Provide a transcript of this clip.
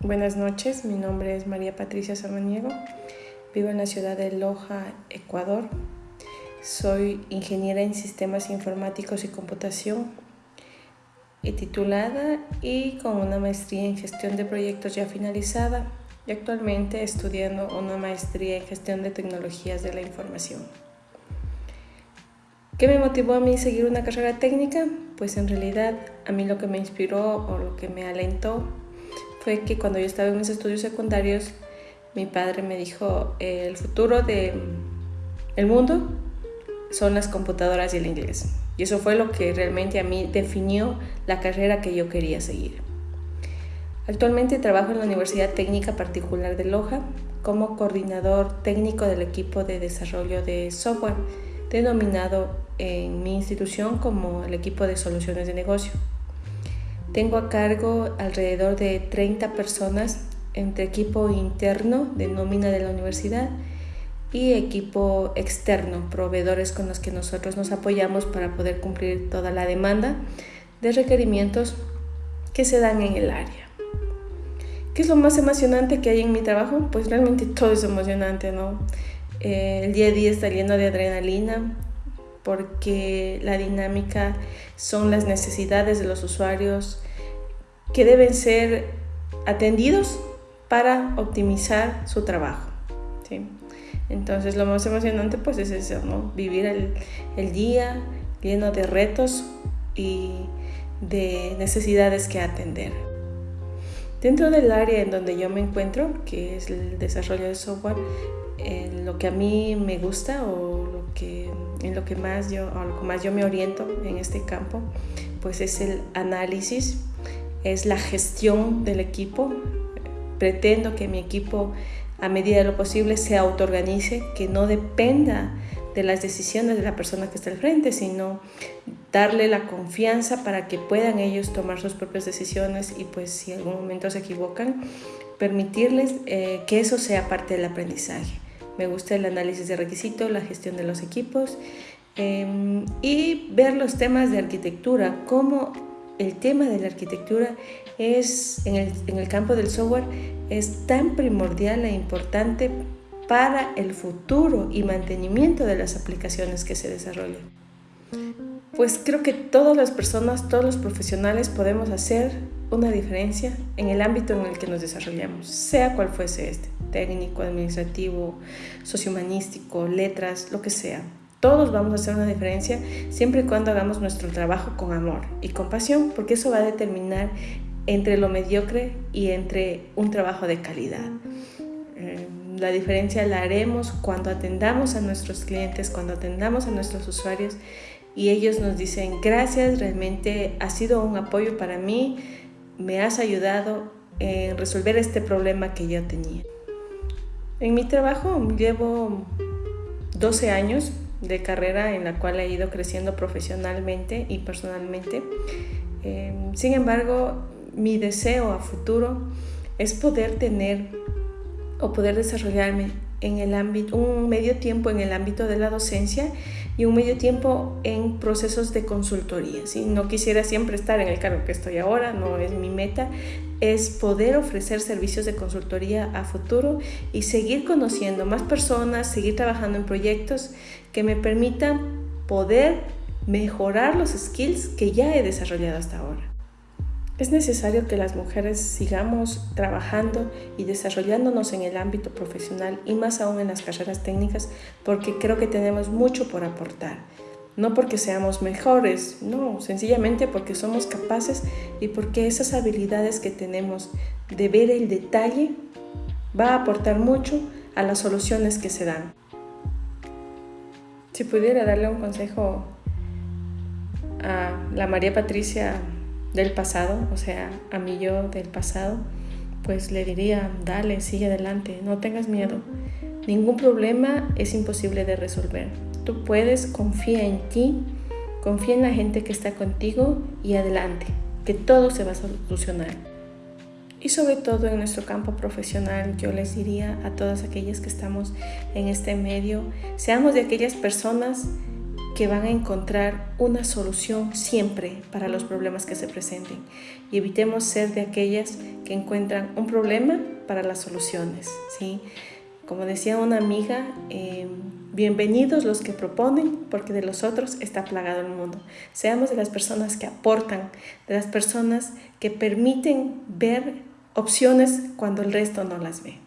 Buenas noches, mi nombre es María Patricia Samaniego, vivo en la ciudad de Loja, Ecuador. Soy ingeniera en sistemas informáticos y computación, y titulada y con una maestría en gestión de proyectos ya finalizada y actualmente estudiando una maestría en gestión de tecnologías de la información. ¿Qué me motivó a mí seguir una carrera técnica? Pues en realidad a mí lo que me inspiró o lo que me alentó fue que cuando yo estaba en mis estudios secundarios, mi padre me dijo, el futuro del el mundo son las computadoras y el inglés. Y eso fue lo que realmente a mí definió la carrera que yo quería seguir. Actualmente trabajo en la Universidad Técnica Particular de Loja como coordinador técnico del equipo de desarrollo de software denominado en mi institución como el equipo de soluciones de negocio. Tengo a cargo alrededor de 30 personas entre equipo interno de nómina de la universidad y equipo externo, proveedores con los que nosotros nos apoyamos para poder cumplir toda la demanda de requerimientos que se dan en el área. ¿Qué es lo más emocionante que hay en mi trabajo? Pues realmente todo es emocionante, ¿no? Eh, el día a día está lleno de adrenalina porque la dinámica son las necesidades de los usuarios que deben ser atendidos para optimizar su trabajo. ¿sí? Entonces lo más emocionante pues es eso, ¿no? Vivir el, el día lleno de retos y de necesidades que atender. Dentro del área en donde yo me encuentro, que es el desarrollo de software, lo que a mí me gusta o lo que, en lo que más yo, o lo que más yo me oriento en este campo, pues es el análisis, es la gestión del equipo. Pretendo que mi equipo, a medida de lo posible, se autoorganice, que no dependa de las decisiones de la persona que está al frente, sino darle la confianza para que puedan ellos tomar sus propias decisiones y pues si en algún momento se equivocan, permitirles eh, que eso sea parte del aprendizaje. Me gusta el análisis de requisitos, la gestión de los equipos em, y ver los temas de arquitectura, cómo el tema de la arquitectura es en el, en el campo del software es tan primordial e importante para el futuro y mantenimiento de las aplicaciones que se desarrollan. Pues creo que todas las personas, todos los profesionales podemos hacer una diferencia en el ámbito en el que nos desarrollamos, sea cual fuese este, técnico, administrativo, sociohumanístico, letras, lo que sea. Todos vamos a hacer una diferencia siempre y cuando hagamos nuestro trabajo con amor y con pasión, porque eso va a determinar entre lo mediocre y entre un trabajo de calidad. Eh, la diferencia la haremos cuando atendamos a nuestros clientes, cuando atendamos a nuestros usuarios y ellos nos dicen, gracias, realmente ha sido un apoyo para mí, me has ayudado en resolver este problema que yo tenía. En mi trabajo llevo 12 años de carrera en la cual he ido creciendo profesionalmente y personalmente. Em, sin embargo, mi deseo a futuro es poder tener o poder desarrollarme en el ámbito, un medio tiempo en el ámbito de la docencia y un medio tiempo en procesos de consultoría. ¿sí? No quisiera siempre estar en el cargo que estoy ahora, no es mi meta, es poder ofrecer servicios de consultoría a futuro y seguir conociendo más personas, seguir trabajando en proyectos que me permitan poder mejorar los skills que ya he desarrollado hasta ahora. Es necesario que las mujeres sigamos trabajando y desarrollándonos en el ámbito profesional y más aún en las carreras técnicas porque creo que tenemos mucho por aportar. No porque seamos mejores, no, sencillamente porque somos capaces y porque esas habilidades que tenemos de ver el detalle va a aportar mucho a las soluciones que se dan. Si pudiera darle un consejo a la María Patricia del pasado, o sea, a mí yo del pasado, pues le diría, dale, sigue adelante, no tengas miedo. Ningún problema es imposible de resolver. Tú puedes, confía en ti, confía en la gente que está contigo y adelante, que todo se va a solucionar. Y sobre todo en nuestro campo profesional, yo les diría a todas aquellas que estamos en este medio, seamos de aquellas personas que van a encontrar una solución siempre para los problemas que se presenten y evitemos ser de aquellas que encuentran un problema para las soluciones. ¿sí? Como decía una amiga, em, bienvenidos los que proponen, porque de los otros está plagado el mundo. Seamos de las personas que aportan, de las personas que permiten ver opciones cuando el resto no las ve.